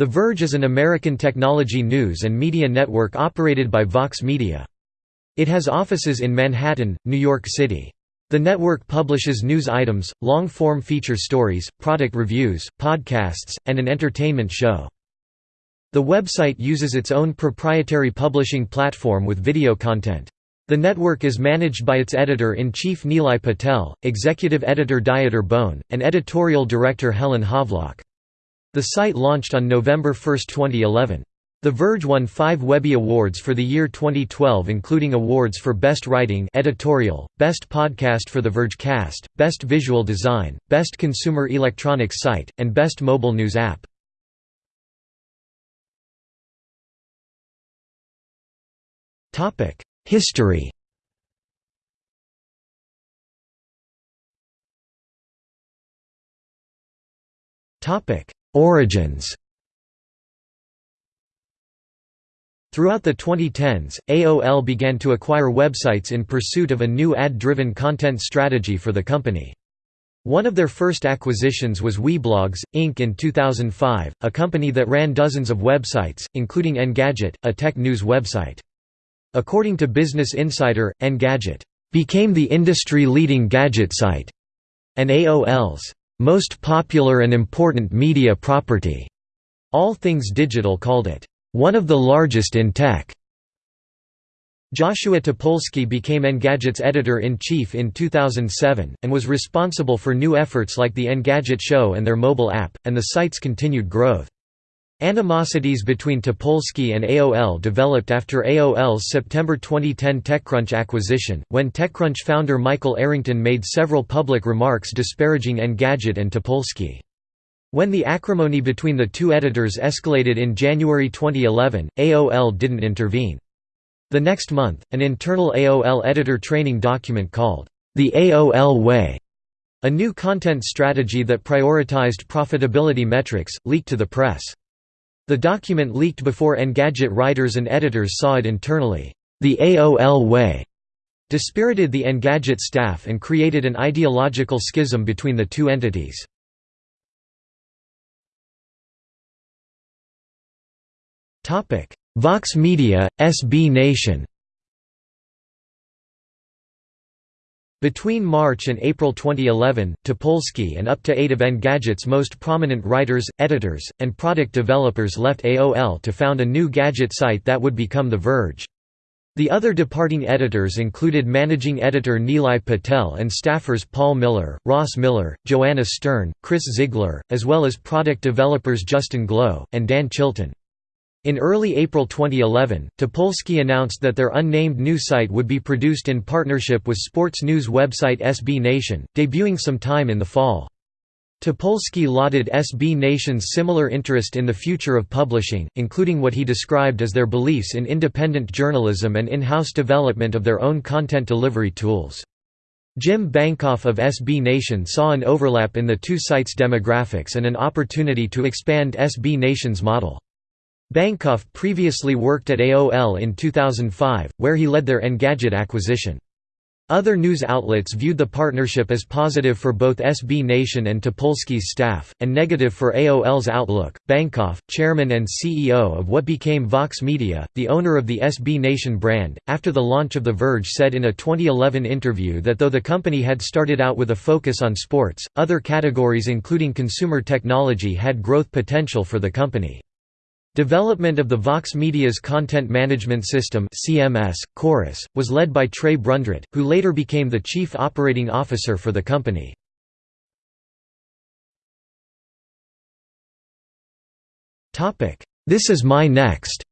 The Verge is an American technology news and media network operated by Vox Media. It has offices in Manhattan, New York City. The network publishes news items, long-form feature stories, product reviews, podcasts, and an entertainment show. The website uses its own proprietary publishing platform with video content. The network is managed by its editor-in-chief Nilay Patel, executive editor Dieter Bohn, and editorial director Helen Havlak. The site launched on November 1, 2011. The Verge won five Webby Awards for the year 2012 including awards for Best Writing editorial, Best Podcast for the Vergecast, Best Visual Design, Best Consumer Electronics Site, and Best Mobile News App. History Origins Throughout the 2010s, AOL began to acquire websites in pursuit of a new ad-driven content strategy for the company. One of their first acquisitions was Weblogs, Inc. in 2005, a company that ran dozens of websites, including Engadget, a tech news website. According to Business Insider, Engadget became the industry-leading gadget site, and AOL's most popular and important media property. All Things Digital called it one of the largest in tech. Joshua Topolsky became Engadget's editor-in-chief in 2007, and was responsible for new efforts like the Engadget Show and their mobile app, and the site's continued growth. Animosities between Topolsky and AOL developed after AOL's September 2010 TechCrunch acquisition, when TechCrunch founder Michael Arrington made several public remarks disparaging Engadget and Topolsky. When the acrimony between the two editors escalated in January 2011, AOL didn't intervene. The next month, an internal AOL editor training document called, The AOL Way, a new content strategy that prioritized profitability metrics, leaked to the press. The document leaked before Engadget writers and editors saw it internally. The AOL way dispirited the Engadget staff and created an ideological schism between the two entities. Vox Media, SB Nation Between March and April 2011, Topolsky and up to eight of Engadget's most prominent writers, editors, and product developers left AOL to found a new gadget site that would become The Verge. The other departing editors included managing editor Nilay Patel and staffers Paul Miller, Ross Miller, Joanna Stern, Chris Ziegler, as well as product developers Justin Glow, and Dan Chilton. In early April 2011, Topolsky announced that their unnamed new site would be produced in partnership with sports news website SB Nation, debuting some time in the fall. Topolsky lauded SB Nation's similar interest in the future of publishing, including what he described as their beliefs in independent journalism and in-house development of their own content delivery tools. Jim Bankoff of SB Nation saw an overlap in the two sites' demographics and an opportunity to expand SB Nation's model. Bankoff previously worked at AOL in 2005, where he led their Engadget acquisition. Other news outlets viewed the partnership as positive for both SB Nation and Topolsky's staff, and negative for AOL's outlook. Bankoff, chairman and CEO of what became Vox Media, the owner of the SB Nation brand, after the launch of The Verge said in a 2011 interview that though the company had started out with a focus on sports, other categories including consumer technology had growth potential for the company. Development of the Vox Media's Content Management System CMS, Chorus, was led by Trei Brundrett, who later became the chief operating officer for the company. This is my next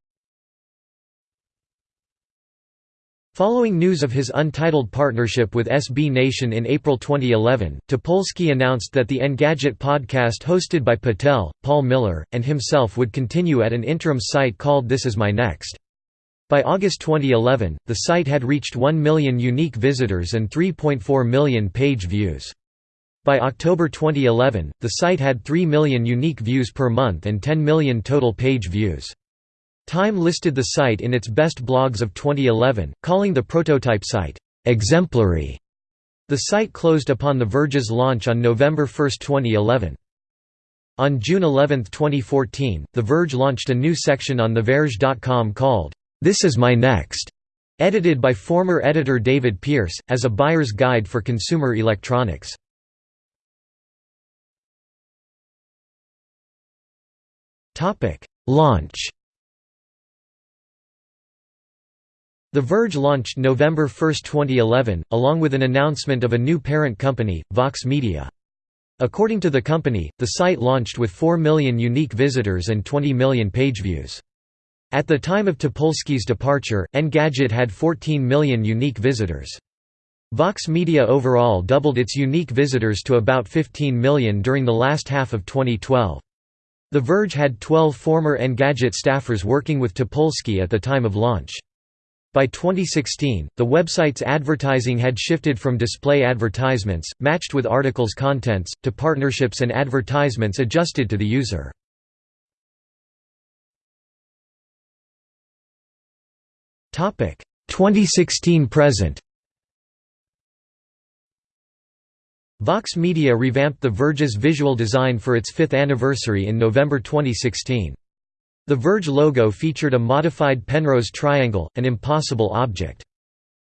Following news of his untitled partnership with SB Nation in April 2011, Topolsky announced that the Engadget podcast hosted by Patel, Paul Miller, and himself would continue at an interim site called This Is My Next. By August 2011, the site had reached 1 million unique visitors and 3.4 million page views. By October 2011, the site had 3 million unique views per month and 10 million total page views. Time listed the site in its best blogs of 2011, calling the prototype site, "...exemplary". The site closed upon The Verge's launch on November 1, 2011. On June 11, 2014, The Verge launched a new section on TheVerge.com called, This Is My Next, edited by former editor David Pierce, as a buyer's guide for consumer electronics. Launch The Verge launched November 1, 2011, along with an announcement of a new parent company, Vox Media. According to the company, the site launched with 4 million unique visitors and 20 million page views. At the time of Topolsky's departure, Engadget had 14 million unique visitors. Vox Media overall doubled its unique visitors to about 15 million during the last half of 2012. The Verge had 12 former Engadget staffers working with Topolsky at the time of launch. By 2016, the website's advertising had shifted from display advertisements, matched with articles' contents, to partnerships and advertisements adjusted to the user. Topic 2016 present. Vox Media revamped The Verge's visual design for its fifth anniversary in November 2016. The Verge logo featured a modified Penrose triangle, an impossible object.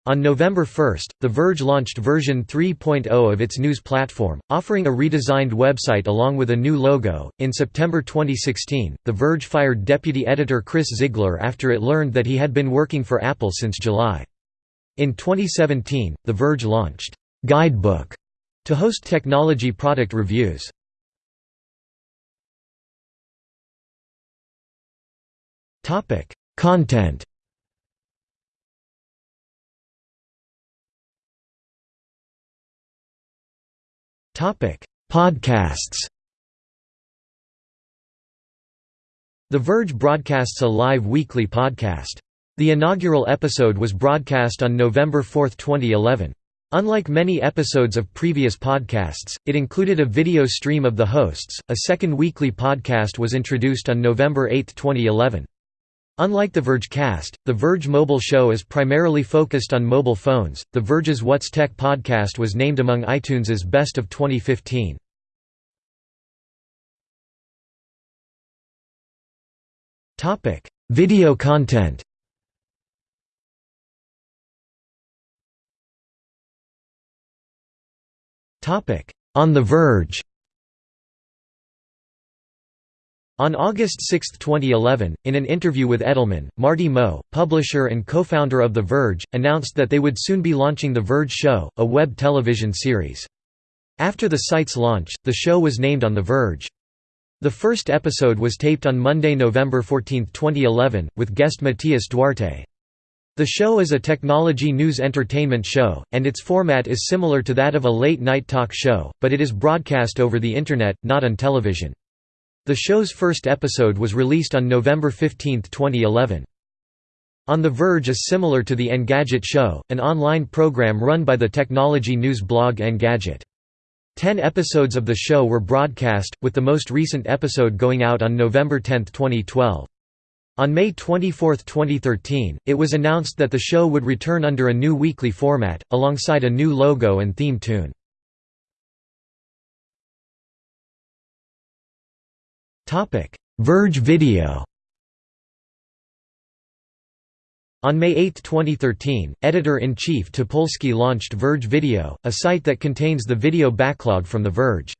On November 1, The Verge launched version 3.0 of its news platform, offering a redesigned website along with a new logo. In September 2016, The Verge fired deputy editor Chris Ziegler after it learned that he had been working for Apple since July. In 2017, The Verge launched Guidebook to host technology product reviews. Topic: Content. Topic: Podcasts. The Verge broadcasts a live weekly podcast. The inaugural episode was broadcast on November 4, 2011. Unlike many episodes of previous podcasts, it included a video stream of the hosts. A second weekly podcast was introduced on November 8, 2011. Unlike The Verge Cast, The Verge Mobile Show is primarily focused on mobile phones. The Verge's What's Tech podcast was named among iTunes' Best of 2015. Topic: Video content. Topic: On the Verge. On August 6, 2011, in an interview with Edelman, Marty Moe, publisher and co-founder of The Verge, announced that they would soon be launching The Verge Show, a web television series. After the site's launch, the show was named On The Verge. The first episode was taped on Monday, November 14, 2011, with guest Matias Duarte. The show is a technology news entertainment show, and its format is similar to that of a late-night talk show, but it is broadcast over the Internet, not on television. The show's first episode was released on November 15, 2011. On the Verge is similar to the Engadget Show, an online program run by the technology news blog Engadget. Ten episodes of the show were broadcast, with the most recent episode going out on November 10, 2012. On May 24, 2013, it was announced that the show would return under a new weekly format, alongside a new logo and theme tune. Topic: Verge Video. On May 8, 2013, editor-in-chief Topolsky launched Verge Video, a site that contains the video backlog from The Verge.